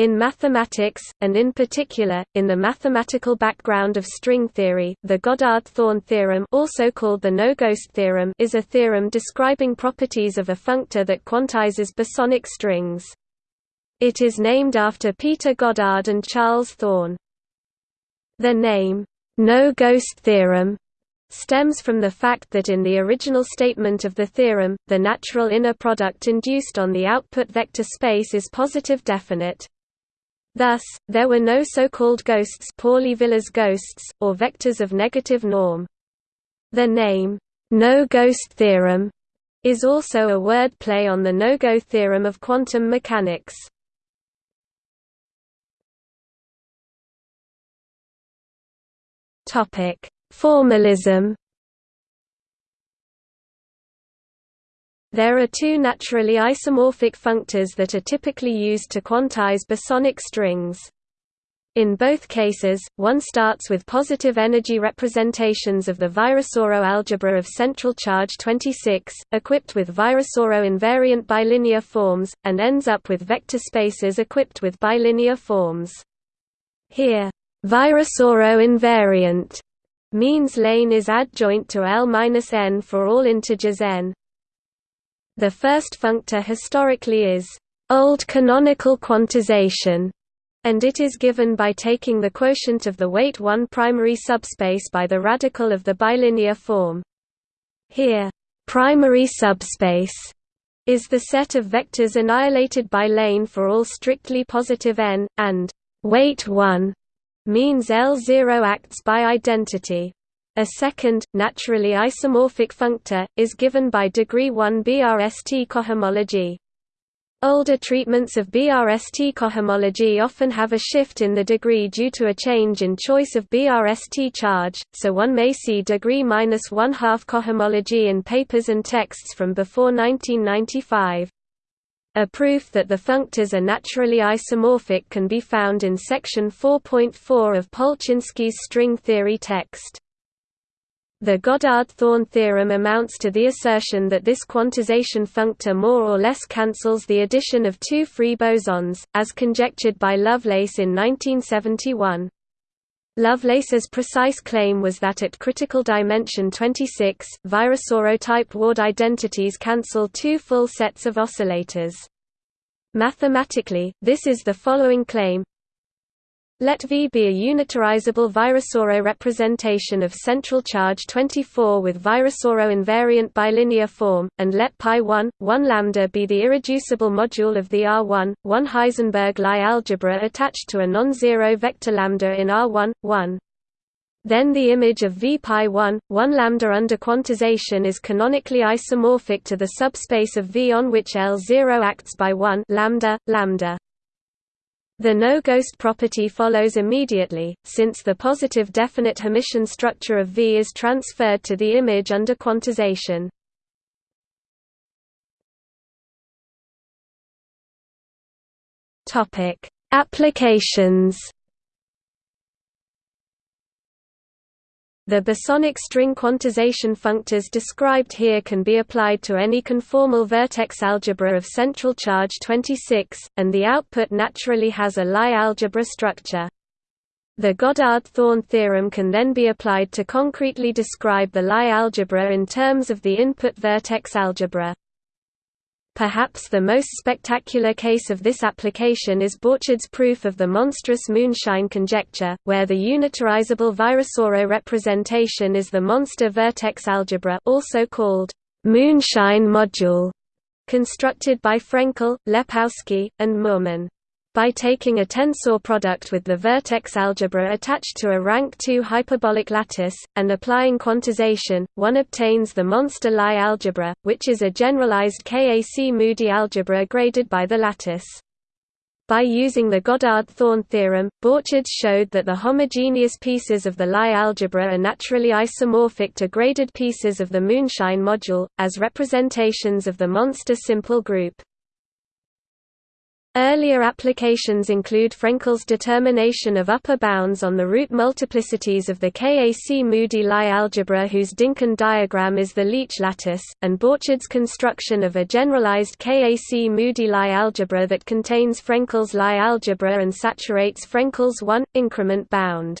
In mathematics, and in particular, in the mathematical background of string theory, the Goddard-Thorn theorem also called the no-ghost theorem is a theorem describing properties of a functor that quantizes bosonic strings. It is named after Peter Goddard and Charles Thorn. The name, no-ghost theorem, stems from the fact that in the original statement of the theorem, the natural inner product induced on the output vector space is positive definite. Thus, there were no so-called ghosts Pauli-Villars ghosts, or vectors of negative norm. The name, no-ghost theorem, is also a word play on the no-go theorem of quantum mechanics. Formalism There are two naturally isomorphic functors that are typically used to quantize bosonic strings. In both cases, one starts with positive energy representations of the Virasoro algebra of central charge 26, equipped with Virasoro invariant bilinear forms, and ends up with vector spaces equipped with bilinear forms. Here, Virasoro invariant means L-n is adjoint to L-n for all integers n. The first functor historically is old canonical quantization, and it is given by taking the quotient of the weight 1 primary subspace by the radical of the bilinear form. Here, primary subspace is the set of vectors annihilated by L-n for all strictly positive n, and weight 1 means L0 acts by identity. A second, naturally isomorphic functor, is given by degree 1 BRST cohomology. Older treatments of BRST cohomology often have a shift in the degree due to a change in choice of BRST charge, so one may see degree minus one-half cohomology in papers and texts from before 1995. A proof that the functors are naturally isomorphic can be found in section 4.4 of Polchinski's string theory text. The Goddard-Thorn theorem amounts to the assertion that this quantization functor more or less cancels the addition of two free bosons, as conjectured by Lovelace in 1971. Lovelace's precise claim was that at critical dimension 26, Virasoro-type Ward identities cancel two full sets of oscillators. Mathematically, this is the following claim let V be a unitarizable Virasoro representation of central charge 24 with Virasoro invariant bilinear form, and let pi 1, 1 lambda be the irreducible module of the R1, 1 Heisenberg Lie algebra attached to a non-zero vector lambda in R1, 1. Then the image of V pi 1, 1 lambda under quantization is canonically isomorphic to the subspace of V on which L0 acts by 1 lambda, lambda. The no-ghost property follows immediately, since the positive definite Hermitian structure of V is transferred to the image under quantization. Applications The bosonic string quantization functors described here can be applied to any conformal vertex algebra of central charge 26, and the output naturally has a Lie algebra structure. The Goddard-Thorn theorem can then be applied to concretely describe the Lie algebra in terms of the input vertex algebra. Perhaps the most spectacular case of this application is Borcherds' proof of the monstrous moonshine conjecture, where the unitarizable Virasoro representation is the monster vertex algebra also called moonshine module, constructed by Frenkel, Lepowsky, and Meurman. By taking a tensor product with the vertex algebra attached to a rank 2 hyperbolic lattice, and applying quantization, one obtains the monster Lie algebra, which is a generalized Kac-Moody algebra graded by the lattice. By using the Goddard-Thorn theorem, Borcherds showed that the homogeneous pieces of the Lie algebra are naturally isomorphic to graded pieces of the moonshine module, as representations of the monster simple group. Earlier applications include Frenkel's determination of upper bounds on the root multiplicities of the Kac-Moody Lie algebra whose Dynkin diagram is the Leech lattice, and Borcherds' construction of a generalized Kac-Moody Lie algebra that contains Frenkel's Lie algebra and saturates Frenkel's one-increment bound.